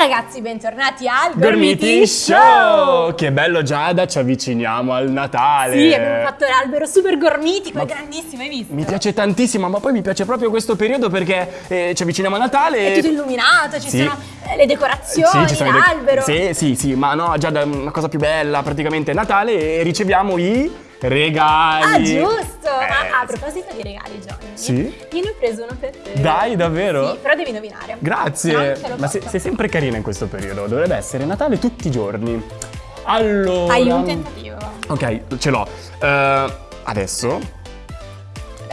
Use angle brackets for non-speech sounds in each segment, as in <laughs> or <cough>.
ragazzi, bentornati al Gormiti Show! Che bello Giada, ci avviciniamo al Natale. Sì, abbiamo fatto l'albero super gormitico, è grandissimo, hai visto? Mi piace tantissimo, ma poi mi piace proprio questo periodo perché eh, ci avviciniamo a Natale. È tutto illuminato, ci Sì. sono eh, le decorazioni, dec- l'albero. Sì, sì, sì, ma no, Giada, una cosa più bella, praticamente è Natale e riceviamo i regali. Ah, giusto! Eh, Ma a proposito di regali, Johnny, Sì? io ne ho preso uno per te. Dai, davvero? Sì, però devi indovinare. Grazie. No, ma sei, sei sempre carina in questo periodo, dovrebbe essere Natale tutti i giorni. Allora... Hai un tentativo. Ok, ce l'ho. Eh, adesso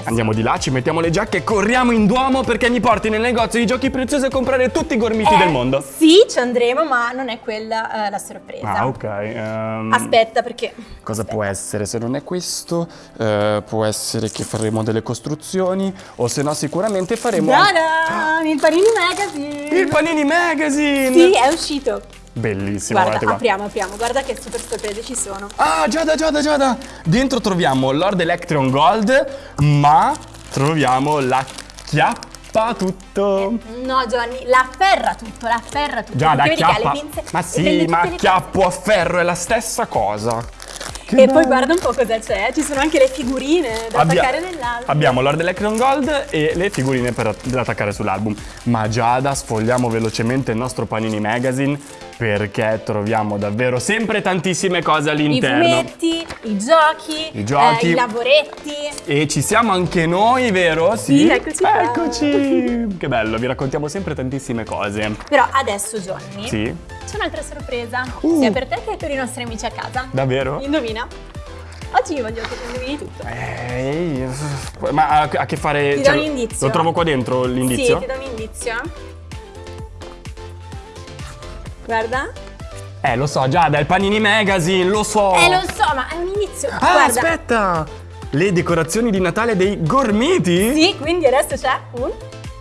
andiamo di là, ci mettiamo le giacche, corriamo in Duomo perché mi porti nel negozio di giochi preziosi a comprare tutti i gormiti Eh, del mondo. Sì, ci andremo, ma non è quella eh, la sorpresa. Ah, ok. ehm, Aspetta, perché... Cosa può essere? Se non è questo, eh, può essere che faremo delle costruzioni o se no sicuramente faremo Tada! Il Panini Magazine! il Panini Magazine! Sì, è uscito. Bellissimo, Guarda, guardate qua. apriamo, apriamo. Guarda che super sorprese ci sono. Ah, Giada, Giada, Giada! Dentro troviamo Lord Electron Gold, ma troviamo la chiappa tutto. No, Johnny, la afferra tutto, la afferra tutto. Giada, Perché chiappa. pinze ma sì, ma chiappo a ferro è la stessa cosa. Che E poi bello. guarda un po' cosa c'è, ci sono anche le figurine da Abbia- attaccare nell'album. Abbiamo Lord Electron Gold e le figurine per, da attaccare sull'album. Ma Giada, sfogliamo velocemente il nostro Panini Magazine perché troviamo davvero sempre tantissime cose I all'interno. fumetti, i giochi, I giochi. eh, i lavoretti. E ci siamo anche noi, vero? Sì, eccoci qua. Eccoci! Che bello, vi raccontiamo sempre tantissime cose. Però adesso, Johnny, Sì? c'è un'altra sorpresa, Uh. sia per te che per i nostri amici a casa. Davvero? Indovina? Oggi voglio che indovini tutto. Ehi, ma ha a che fare... Ti do cioè, un indizio. Lo trovo qua dentro l'indizio? Sì, ti do un indizio. Guarda. Eh, lo so, Giada, è il Panini Magazine, lo so! Eh, lo so, ma è un inizio. Ah, Guarda. aspetta! Le decorazioni di Natale dei gormiti? Sì, quindi adesso c'è un...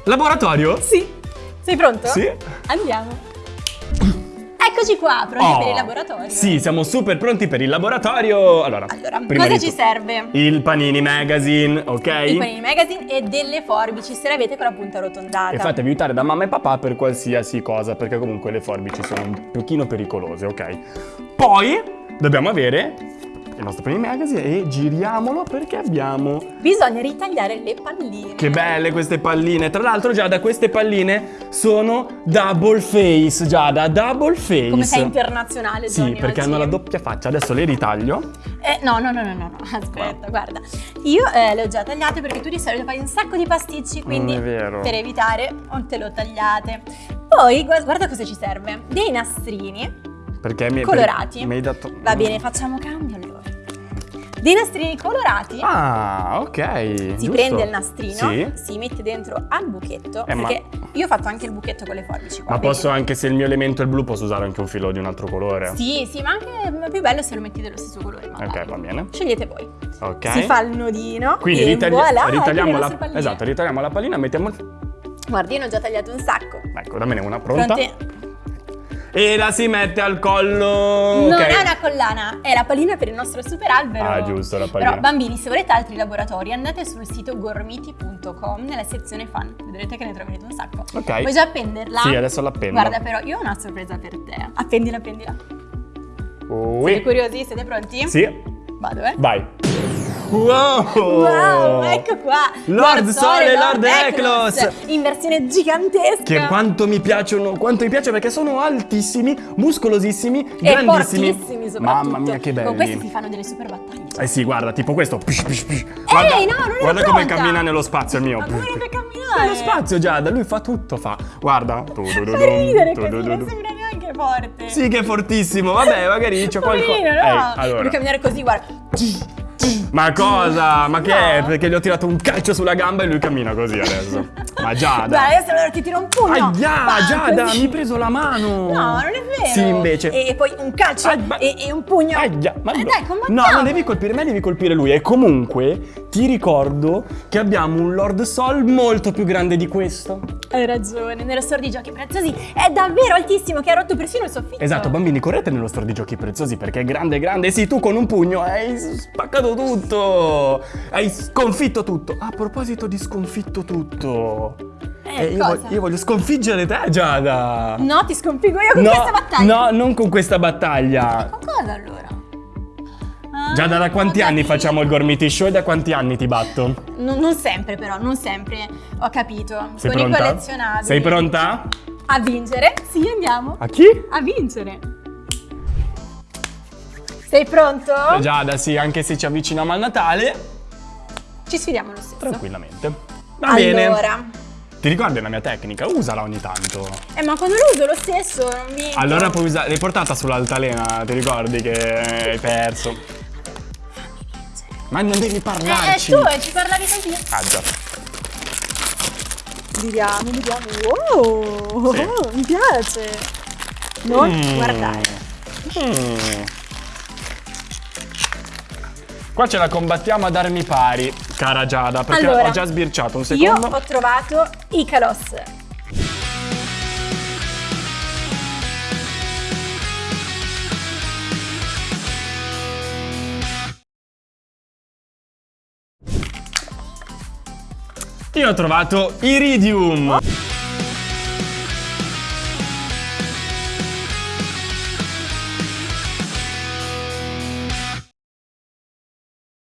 Laboratorio? Sì. Sei pronto? Sì. Andiamo. Eccoci qua, pronti Oh, per il laboratorio. Sì, siamo super pronti per il laboratorio. Allora, Allora, prima cosa ci serve? Il Panini Magazine, ok? I panini magazine e delle forbici se le avete con la punta arrotondata. E fatevi aiutare da mamma e papà per qualsiasi cosa, perché comunque le forbici sono un pochino pericolose, ok? Poi dobbiamo avere il nostro Panini Magazine e giriamolo perché abbiamo... Bisogna ritagliare le palline. Che belle queste palline! Tra l'altro Giada, queste palline sono double face, Giada, double face! Come sei internazionale, Sì, Johnny, perché oggi. hanno la doppia faccia. Adesso le ritaglio. Eh, no, no, no, no, no, no, aspetta, guarda. Io eh, le ho già tagliate perché tu di solito fai un sacco di pasticci, quindi per evitare non te le ho tagliate. Poi, gu- guarda cosa ci serve. Dei nastrini Perché mi colorati. mi hai dato... Va bene, facciamo cambio. Dei nastrini colorati. Ah, ok. Si giusto. prende il nastrino, Sì. si mette dentro al buchetto, Eh, ma- perché io ho fatto anche il buchetto con le forbici qua. Ma posso anche se il mio elemento è il blu, posso usare anche un filo di un altro colore? Sì, sì, ma anche più bello se lo metti dello stesso colore. ma Ok, va bene. Scegliete voi. Ok. Si fa il nodino Quindi ritagli- voilà, ritagliamo la palline. Esatto, ritagliamo la pallina, mettiamo Guardi, io ne ho già tagliato un sacco. Ecco, dammene una pronta. Pronti? E la si mette al collo. Non ok. è una collana, è la pallina per il nostro super albero. Ah, giusto, la pallina. Però bambini, se volete altri laboratori, andate sul sito gormiti.com nella sezione fan. Vedrete che ne troverete un sacco. Ok. Vuoi già appenderla? Sì, adesso l'appendo. Guarda, però, io ho una sorpresa per te. Appendila, appendila. Ui. Siete curiosi? Siete pronti? Sì. Vado, eh. Vai. Wow! Wow, ecco qua! Lord Sole e Lord Eklos! In versione gigantesca! Che quanto mi piacciono, quanto mi piace perché sono altissimi, muscolosissimi, E grandissimi. fortissimi soprattutto. Mamma mia, che belli. Con questi si fanno delle super battaglie. Eh sì, guarda, tipo questo. Pish, pish, pish. Guarda, Ehi, no, non guarda come pronta. cammina nello spazio il mio. Ma come deve camminare? Nello spazio, Giada, lui fa tutto, fa. Guarda. <laughs> Fa ridere così, non sembra neanche forte. Sì che è fortissimo, vabbè, magari c'è qualcosa. No? Ehi, allora. Deve camminare così, guarda. Ma cosa? Ma che No. è? Perché gli ho tirato un calcio sulla gamba e lui cammina così adesso. Ma Giada. Guarda, adesso allora ti tiro un pugno. Aia, Bam, Giada, così. mi hai preso la mano. No, non è vero. Sì, invece. E poi un calcio Ai, ma- e, e un pugno. Aia, ma Eh, dai, no, combattiamo. non devi colpire me, devi colpire lui. E comunque ti ricordo che abbiamo un Lord Sol molto più grande di questo. Hai ragione, nello store di giochi preziosi è davvero altissimo che ha rotto persino il soffitto. Esatto, bambini, correte nello store di giochi preziosi perché è grande, grande. Sì, tu con un pugno hai spaccato tutto. Hai sconfitto tutto. A proposito di sconfitto tutto. Eh, io, cosa? voglio, io voglio sconfiggere te, Giada. No, ti sconfigo io con no, questa battaglia. No, non con questa battaglia. Con cosa allora? Giada, da quanti anni facciamo il Gormiti Show e da quanti anni ti batto? Non, non sempre però, non sempre. Ho capito. Sei con i pronta? collezionabili. Sei pronta? A vincere? Sì, andiamo. A chi? A vincere. Sei pronto? Giada, sì, anche se ci avviciniamo al Natale, Ci sfidiamo lo stesso. tranquillamente. Va bene. Allora. Ti ricordi la mia tecnica? Usala ogni tanto. Eh, ma quando lo uso lo stesso, non mi... Allora puoi usare. L'hai portata sull'altalena, ti ricordi che hai perso? Ma non devi Eh, eh, parlarci. tu, eh, ci parlavi così. Ah già. Vediamo, vediamo. Wow, Sì. oh, <laughs> mi piace. Non Mm. guardare. Mm. Qua ce la combattiamo ad armi pari, cara Giada, perché Allora, ho già sbirciato un Io secondo. ho trovato Icalos. Io ho trovato Iridium.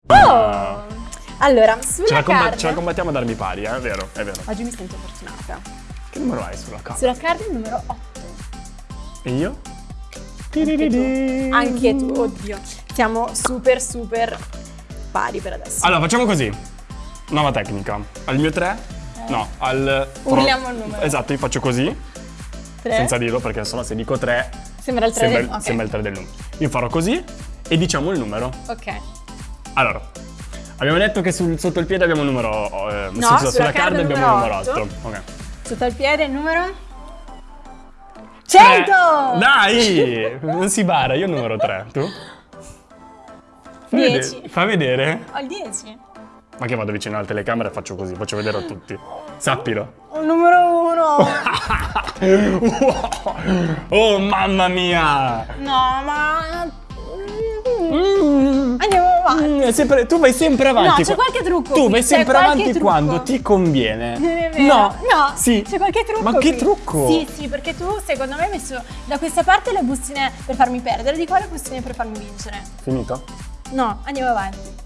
Oh! Allora, sulla Ce la, card... ce la combattiamo ad armi pari, eh? è vero, è vero. Oggi mi sento fortunata. Che numero hai sulla carta? Sulla card il numero 8. E io? Anche tu. Anche tu, oddio. Siamo super super pari per adesso. Allora, facciamo così. Nuova tecnica. Al mio 3? No, al... Urliamo il numero. Esatto, io faccio così, Tre. senza dirlo, perché sennò se dico 3 Sembra il 3 sembra, del... ok. sembra il 3 del numero. Io farò così e diciamo il numero. Ok. Allora, abbiamo detto che sul- sotto il piede abbiamo il numero... eh, No, sulla, sulla sulla il abbiamo il numero numero 8. otto. Ok. Sotto il piede il numero... Tre. 100! Dai! Non si bara, io il numero 3. Tu? Fa Dieci. vedere- Fa vedere? Ho il 10. Ma che vado vicino alla telecamera e faccio così, faccio vedere a tutti. Sappilo. Un numero 1. <laughs> oh mamma mia! no, ma... Mm. Andiamo avanti. Mm, sempre- tu vai sempre avanti. No, c'è qua- qualche trucco Tu vai sempre avanti trucco. quando ti conviene. Non è vero. No, no, sì. c'è qualche trucco. Ma che qui. trucco? Sì, sì, perché tu secondo me hai messo da questa parte le bustine per farmi perdere, di qua le bustine per farmi vincere. Finito? No, andiamo avanti.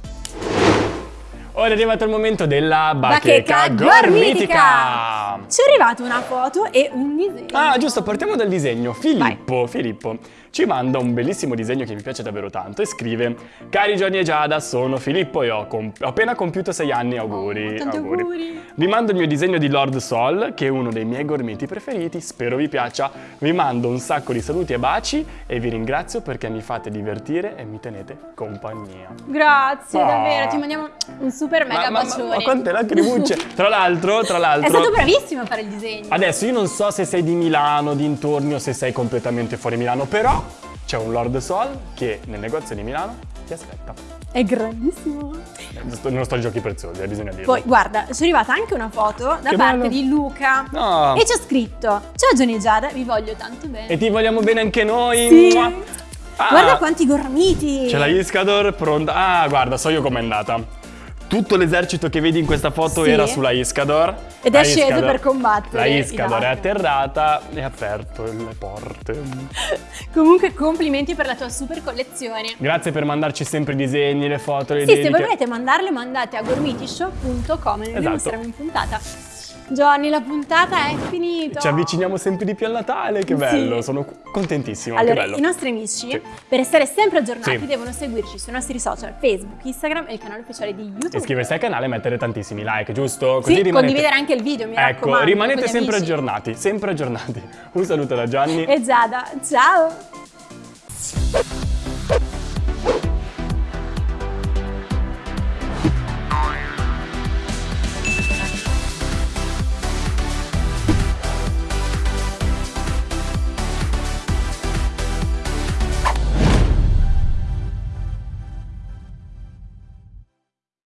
Ora è arrivato il momento della Bacheca bacheca gormitica. gormitica. Ci è arrivata una foto e un disegno. Ah, giusto, partiamo dal disegno. Filippo, Filippo ci manda un bellissimo disegno che mi piace davvero tanto e scrive Cari Gianni e Giada, sono Filippo e ho, comp- ho appena compiuto sei anni, auguri. Oh, tanti auguri. Vi mando il mio disegno di Lord Sol, che è uno dei miei gormiti preferiti, spero vi piaccia. Vi mando un sacco di saluti e baci e vi ringrazio perché mi fate divertire e mi tenete compagnia. Grazie, Ah. davvero, ti mandiamo un super mega ma, ma, bacione. ma quante lacrimucce! <laughs> tra l'altro, tra l'altro... È stato bravissimo a fare il disegno. Adesso io non so se sei di Milano, dintorni o se sei completamente fuori Milano, però c'è un Lord Sol che nel negozio di Milano ti aspetta. È grandissimo. Non sto ai giochi preziosi, eh, bisogna dirlo. Poi, guarda, ci è arrivata anche una foto da Che parte bello. di Luca. No. E ci ha scritto: Ciao Johnny Giada, vi voglio tanto bene. E ti vogliamo bene anche noi. Sì. Ah, Guarda quanti gormiti! C'è la Iscador pronta. Ah, guarda, so io com'è andata. Tutto l'esercito che vedi in questa foto Sì. era sulla Iscador. Ed è sceso Iscador- per combattere La Iscador è atterrata e ha aperto le porte. <laughs> Comunque, complimenti per la tua super collezione. Grazie per mandarci sempre i disegni, le foto, le Sì, se dediche. voi volete mandarle, mandate a gormitishow.com e Esatto. mostriamo in puntata. Johnny, la puntata è finita. Ci avviciniamo sempre di più al Natale, che Sì. bello, sono contentissimo, che Allora, bello. i nostri amici, Sì. per restare sempre aggiornati, Sì. devono seguirci sui nostri social Facebook, Instagram e il canale ufficiale di YouTube. Iscriversi al canale e mettere tantissimi like, giusto? Sì, condividere anche il video, mi Ecco, raccomando, rimanete con gli sempre amici. aggiornati, sempre aggiornati. Un saluto da Gianni. E Giada, ciao!